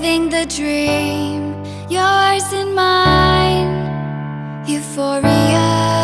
living the dream, yours and mine, euphoria.